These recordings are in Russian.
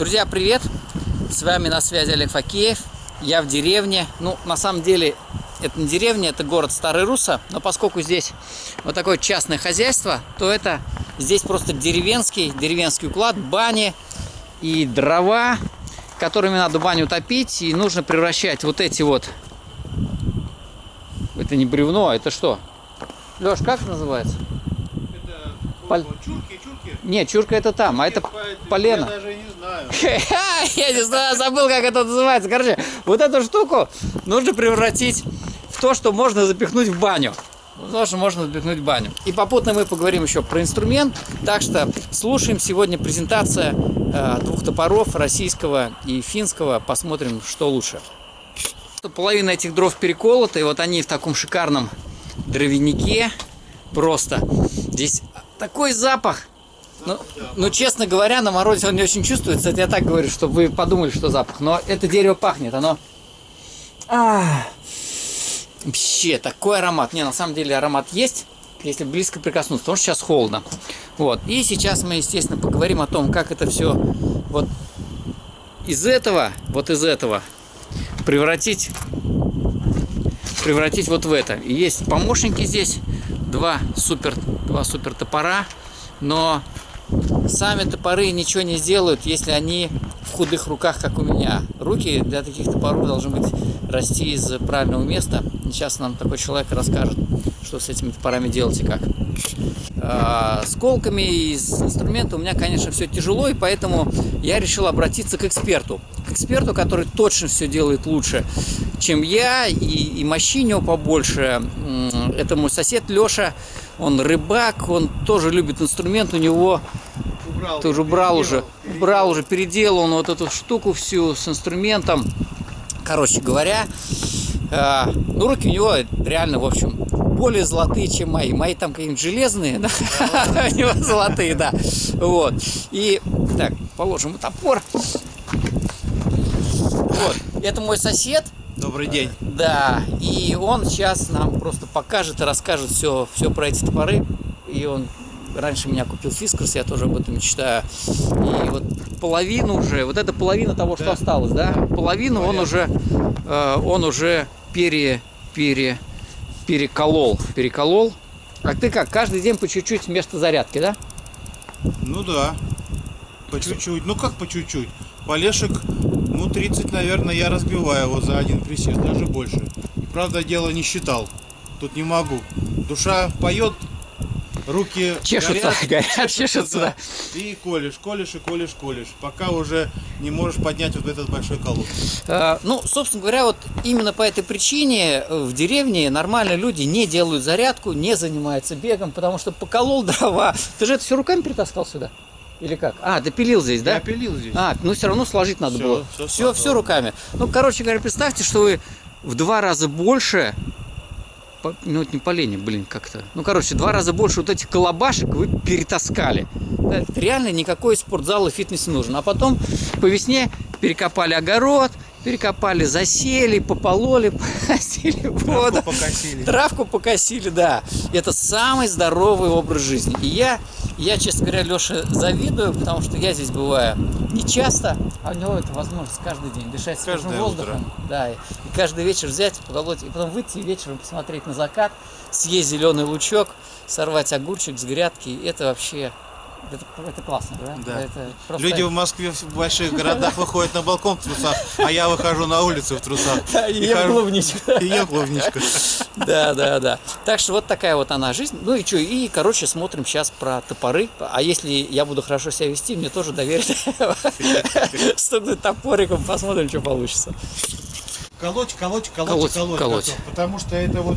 Друзья, привет! С вами на связи Олег Факеев. Я в деревне. Ну, на самом деле, это не деревня, это город Старый Руса. Но поскольку здесь вот такое частное хозяйство, то это здесь просто деревенский, деревенский уклад, бани и дрова, которыми надо баню топить. И нужно превращать вот эти вот... Это не бревно, а это что? Леш, как это называется? Это Пол- чурки, чурки. Не, чурка это там, а это полено. Я даже не знаю. Я не знаю, забыл, как это называется. Короче, вот эту штуку нужно превратить в то, что можно запихнуть в баню. То, что можно запихнуть в баню. И попутно мы поговорим еще про инструмент. Так что слушаем. Сегодня презентация э, двух топоров, российского и финского. Посмотрим, что лучше. Половина этих дров переколота, и вот они в таком шикарном дровянике. Просто. Здесь такой запах. Ну, ну, честно говоря, на морозе он не очень чувствуется. Это я так говорю, чтобы вы подумали, что запах. Но это дерево пахнет, оно... Вообще, такой аромат. Не, на самом деле аромат есть, если близко прикоснуться, потому что сейчас холодно. Вот. И сейчас мы, естественно, поговорим о том, как это все вот из этого, вот из этого превратить превратить вот в это. И есть помощники здесь, два супер, два супер топора, но сами топоры ничего не сделают, если они в худых руках, как у меня. Руки для таких топоров должны быть расти из правильного места. Сейчас нам такой человек расскажет, что с этими топорами делать и как. А, С колками и с инструмента у меня, конечно, все тяжело, и поэтому я решил обратиться к эксперту. К эксперту, который точно все делает лучше, чем я, и, и мощи у него побольше. Это мой сосед Леша, он рыбак, он тоже любит инструмент, у него Убрал. тоже брал уже, брал уже, переделал он вот эту штуку всю с инструментом. Короче говоря, э, ну руки у него реально, в общем, более золотые, чем мои. Мои там какие-нибудь железные, да? у него золотые, да. Вот. И так, положим топор. Вот. Это мой сосед. Добрый день. Да, и он сейчас нам просто покажет и расскажет все, все про эти топоры. И он раньше меня купил Фискарс, я тоже об этом мечтаю. И вот половину уже, вот это половина того, что Да. осталось, да? Половину он Понятно. уже, э, он уже пере, пере, переколол, переколол. А ты как, каждый день по чуть-чуть вместо зарядки, да? Ну да. По чуть-чуть. Ну как по чуть-чуть? Полешек, ну 30, наверное, я разбиваю его за один присест, даже больше. И, правда, дело не считал. Тут не могу. Душа поет, руки Чешутся, горят, чешутся, да. И колешь, колешь и колешь, колешь. Пока уже не можешь поднять вот этот большой колод. Э, Ну, собственно говоря, вот именно по этой причине э, в деревне нормальные люди не делают зарядку, не занимаются бегом, потому что поколол дрова. Ты же это все руками притаскал сюда? Или как? А, допилил здесь, да? Я пилил здесь. А, ну все равно сложить надо Всё, было. Все, складывал. все руками. Ну, короче говоря, представьте, что вы в два раза больше, по- ну это не полени, блин, как-то. Ну, короче, два раза больше вот этих колобашек вы перетаскали. Да, реально никакой спортзал и фитнес не нужен. А потом по весне перекопали огород, перекопали, засели, попололи, посели воду. Травку покосили. Травку покосили, да. Это самый здоровый образ жизни. И я, я, честно говоря, Леше завидую, потому что я здесь бываю не часто, а у него это возможность каждый день дышать свежим Каждое воздухом. Да, и, и каждый вечер взять, поколоть, и потом выйти вечером посмотреть на закат, съесть зеленый лучок, сорвать огурчик с грядки. Это вообще, это, это классно, да? Да. Это просто- Люди в Москве в больших городах выходят на балкон в трусах, а я выхожу на улицу в трусах. И ем клубничку. И ем клубничку. Да, да, да. Так что вот такая вот она жизнь. Ну и что, и, короче, смотрим сейчас про топоры. А если я буду хорошо себя вести, мне тоже доверят стукнуть топориком, посмотрим, что получится. Колоть, колоть, колоть, Колоть. Потому что это вот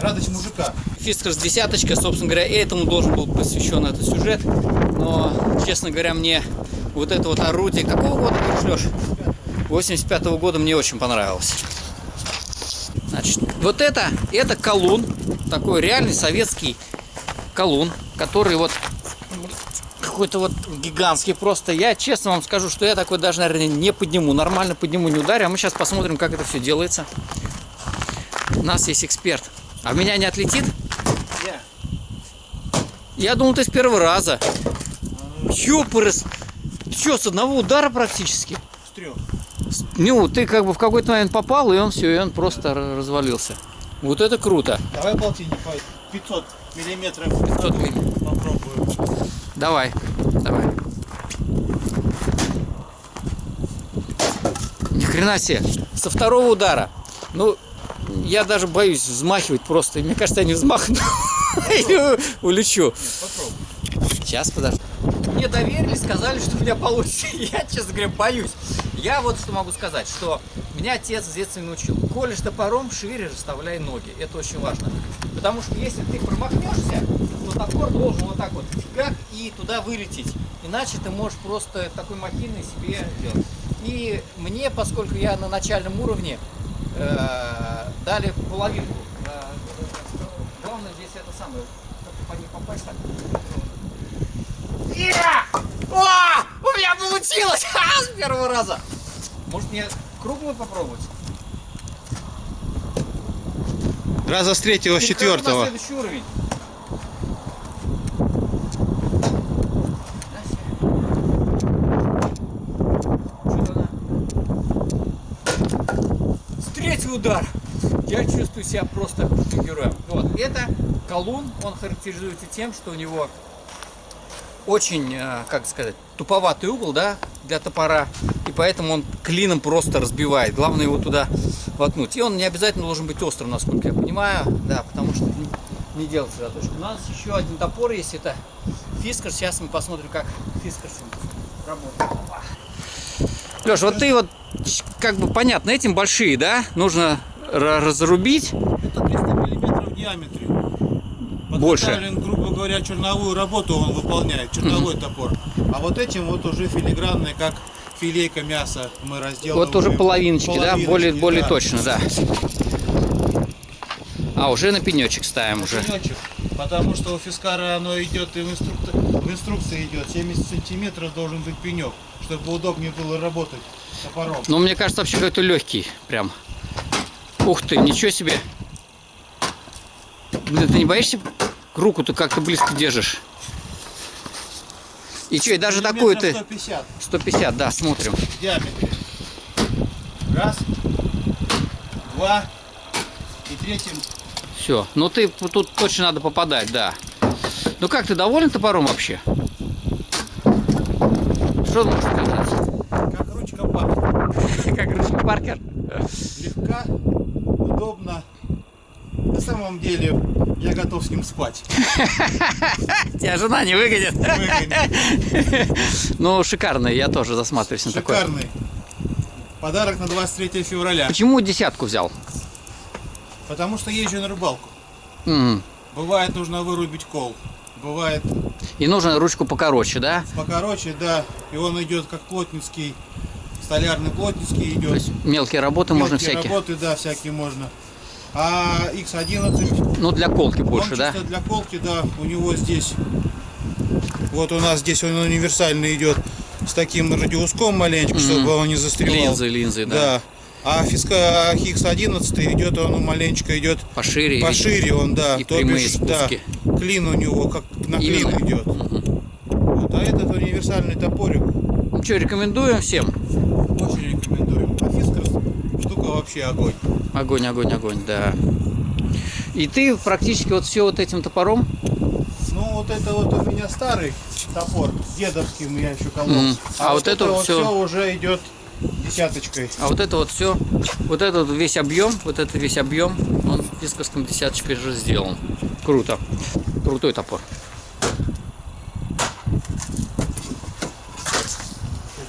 радость мужика. Фискарс десяточка, собственно говоря, этому должен был посвящен этот сюжет. Но, честно говоря, мне вот это вот орудие... Какого года, говоришь, Леш? 85 -го года мне очень понравилось. Значит, вот это, это колун, такой реальный советский колун, который вот какой-то вот гигантский просто. Я честно вам скажу, что я такой даже, наверное, не подниму. Нормально подниму, не ударю. А мы сейчас посмотрим, как это все делается. У нас есть эксперт. А в меня не отлетит? Я. Я думал, ты с первого раза. Ёпрс. что, с одного удара практически? С трех. Ну, ты как бы в какой-то момент попал, и он все, и он просто р- развалился. Вот это круто. Давай полтинник, по 500 миллиметров. 500 милли. Попробую. Давай, давай. Ни хрена себе. Со второго удара. Ну, я даже боюсь взмахивать просто. Мне кажется, я не взмахну. И улечу. Попробуй. Сейчас, подожди. Мне доверили, сказали, что у меня получится. Я, честно говоря, боюсь. Я вот что могу сказать, что меня отец с детства научил. Колешь топором, шире расставляй ноги. Это очень важно. Потому что если ты промахнешься, то топор должен вот так вот как и туда вылететь. Иначе ты можешь просто такой махиной себе делать. И мне, поскольку я на начальном уровне, дали половинку. Э, Главное здесь это самое, как по ней попасть так. О! У меня получилось! Ха! С первого раза! Может мне круглую попробовать? Раза с третьего, с четвертого. На следующий уровень. Что-то она- С третьего удара я чувствую себя просто героем. Вот, это колун, он характеризуется тем, что у него очень, э, как сказать, туповатый угол, да, для топора, и поэтому он клином просто разбивает. Главное его туда воткнуть. И он не обязательно должен быть острым, насколько я понимаю, да, потому что не, не заточку. У нас еще один топор есть, это фискар. Сейчас мы посмотрим, как фискар работает. Леш, вот ты вот, как бы понятно, этим большие, да, нужно ра- разрубить. Это 300 миллиметров в диаметре. Больше. Грубо говоря, черновую работу он выполняет, черновой топор. А вот этим вот уже филигранный, как филейка мяса мы разделываем. Вот уже половиночки, да, Половиночки, более, более да. точно, да. А, уже на пенечек ставим уже. Пенечек, потому что у фискара оно идет и в, инструкта- в инструкции идет 70 сантиметров должен быть пенек, чтобы удобнее было работать топором. Ну, мне кажется, вообще какой-то легкий, прям. Ух ты, ничего себе. Блин, ты не боишься? Руку-то как-то близко держишь. И что, и даже такую ты... Миллиметров 150 150, да, смотрим. в диаметре. Раз, два и третьим. Все. Ну, ты тут точно надо попадать, да. Ну, как, ты доволен топором вообще? Что можешь сказать? Как ручка пахнет. Как ручка Паркер? Легка, удобно. На самом деле я готов с ним спать. Тебя жена не выгонит. Ну, шикарный, я тоже засматриваюсь на такой. Шикарный. Подарок на 23 февраля. Почему десятку взял? Потому что езжу на рыбалку. Бывает нужно вырубить кол. Бывает И нужно ручку покороче, да? покороче, да. И он идет как плотницкий, столярный плотницкий То идет. есть мелкие работы можно Мелкие всякие. работы, да, всякие можно. А X11 Ну, для колки больше, да? для колки, да, у него здесь. Вот у нас здесь он универсальный идет с таким радиуском маленечко, чтобы он не застревал. Линзы, линзы, да. Да. А фиска X11 идет, он маленечко идет Пошире. пошире он, да. и то прямые бишь, да, клин у него как на клин Именно. идет. Вот, а этот универсальный топорик Ну что, рекомендуем всем? очень рекомендуем. А фискарс штука вообще огонь. Огонь, огонь, огонь, да. И ты практически вот все вот этим топором, Ну вот это вот у меня старый топор, с дедовским я еще колол. Мгм. А вот это вот всё- всё уже идет десяточкой. а вот это вот все, вот этот весь объем, вот это весь объем, он дисковским десяточкой же сделан. Круто. Крутой топор.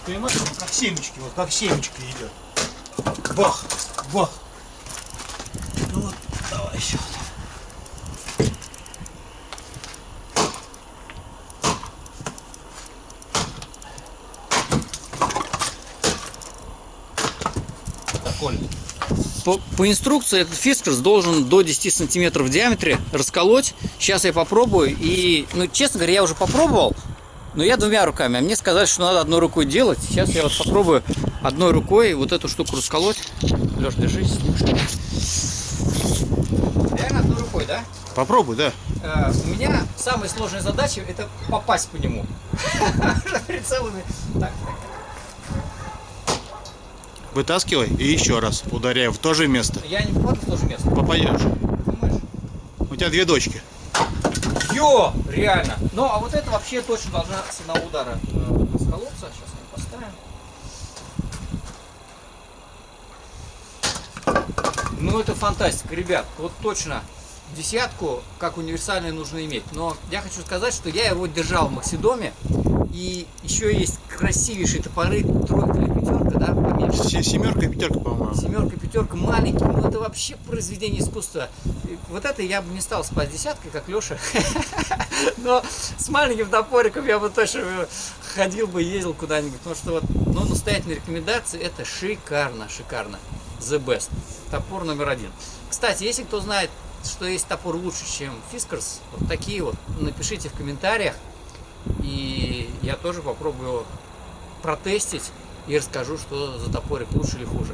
Понимаешь, он как семечки, вот как семечки идет. Бах, бах. Ну вот, давай еще. Так, Коль, По, по инструкции этот фискарс должен до 10 сантиметров в диаметре расколоть. Сейчас я попробую. И, ну, честно говоря, я уже попробовал, но я двумя руками. А мне сказали, что надо одной рукой делать. Сейчас я вот попробую одной рукой вот эту штуку расколоть. Леш, держись. Реально одной рукой, да? попробуй, да. э, у меня самая сложная задача это попасть по нему. Прицелами. Так, так. Вытаскивай и еще раз ударяй в то же место. Я не попаду в то же место. Попадешь. Понимаешь? У тебя две дочки. Йо! Реально. Ну, а вот это вообще точно должна одного удара э, расколоться. Сейчас мы поставим. Ну, это фантастика, ребят. Вот точно десятку, как универсальную, нужно иметь. Но я хочу сказать, что я его держал в Максидоме. И еще есть красивейшие топоры, тройка или пятерка, да, поменьше. Се- Семерка и пятерка, по-моему. Семерка, пятерка, маленький, ну это вообще произведение искусства. Вот это я бы не стал спать десяткой, как Леша. Но с маленьким топориком я бы точно ходил бы, ездил куда-нибудь. Потому что вот, ну, настоятельные рекомендации, это шикарно, шикарно. The best. Топор номер один. Кстати, если кто знает, что есть топор лучше, чем Фискарс, вот такие вот, напишите в комментариях. И я тоже попробую протестить и расскажу, что за топорик лучше или хуже.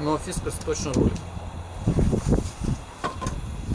Но Фискарс точно рулит.